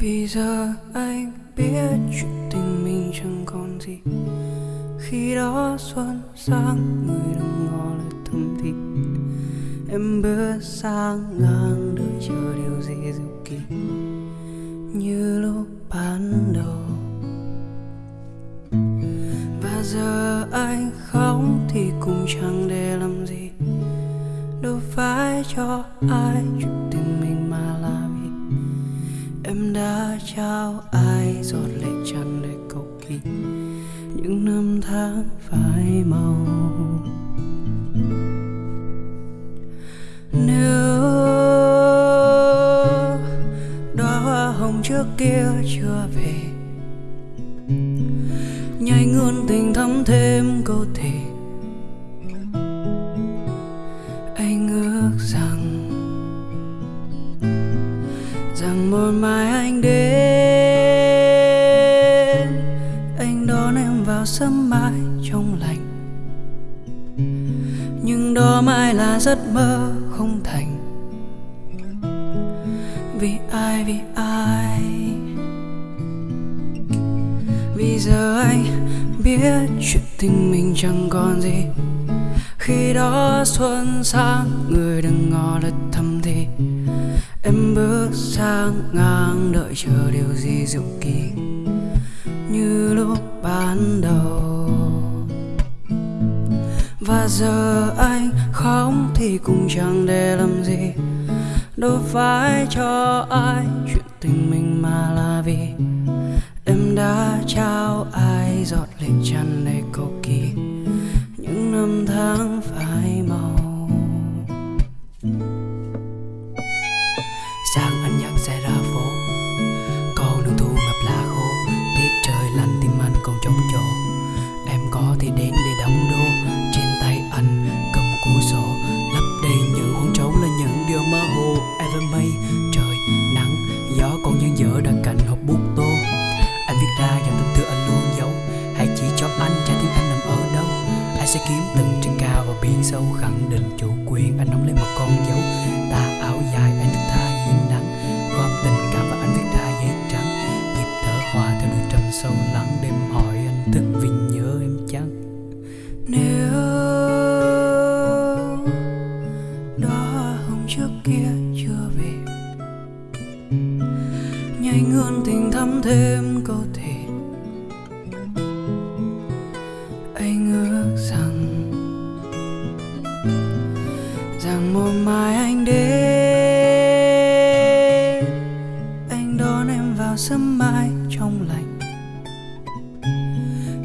Vì giờ anh biết chuyện tình mình chẳng còn gì. Khi đó xuân sang, người đừng ngỏ lời thầm thì. Em bước sang ngang, đợi chờ điều gì diệu kỳ. Như lúc ban đầu. Và giờ anh khóc thì cũng chẳng để làm gì. Đâu phải cho ai chuyện tình trao ai giọt lệ tràn để cầu kỳ, Những năm tháng phai màu. Nếu đóa hoa hồng trước kia chưa về, nhai ngươn tình thắm thêm câu thề. Rằng một mai anh đến, anh đón em vào sớm mai trong lành. Nhưng đó mãi là giấc mơ không thành. Vì ai vì ai? Vì giờ anh biết chuyện tình mình chẳng còn gì. Khi đó xuân sang, người đừng ngỏ lời thầm thì. Em bước sang ngang đợi chờ điều gì dịu kỳ Như lúc ban đầu. Và giờ anh khóc thì cũng chẳng để làm gì, Đâu phải cho ai chuyện tình mình mà là vì Em đã trao ai giọt lệ tràn đầy cầu kỳ. Những năm tháng Em thì đến để đóng đô. Trên tay anh cầm cuốn sổ Lấp đầy những hôn trống là những điều mơ hồ. Ever may mây, trời, nắng, gió Còn nhân dở đã cạnh hộp bút tô. Anh viết ra dòng tâm tư anh luôn giấu. Hãy chỉ cho anh trái tim anh nằm ở đâu? Anh sẽ kiếm từng trên cao và biển sâu Khẳng định chủ quyền. Anh nắm lấy một con dấu Ta áo dài anh thức tha hiên nắng Gom tình cảm và anh viết ra giấy trắng. Nhịp thở hòa theo đôi trầm sâu lắng. Nhảy tình thắm thêm câu thì Anh ước rằng Rằng một mai anh đến. Anh đón em vào sớm mai trong lành.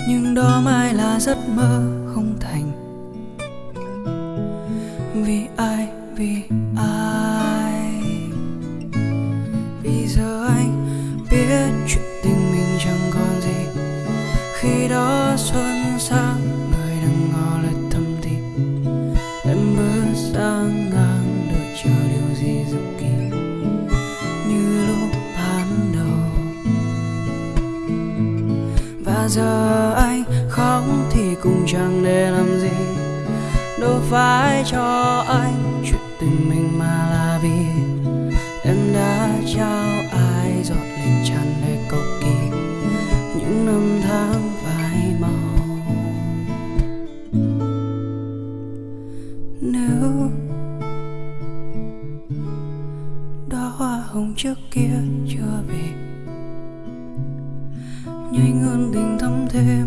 Nhưng đó mai là giấc mơ. Giờ anh khóc thì cũng chẳng để làm gì. Đâu phải cho anh chuyện tình mình mà là vì em đã trao ai giọt lệ tràn đầy cầu kỳ những năm tháng phai màu. Nếu đó hoa hồng trước kia chưa về nhảy ngươn tình thắm thêm.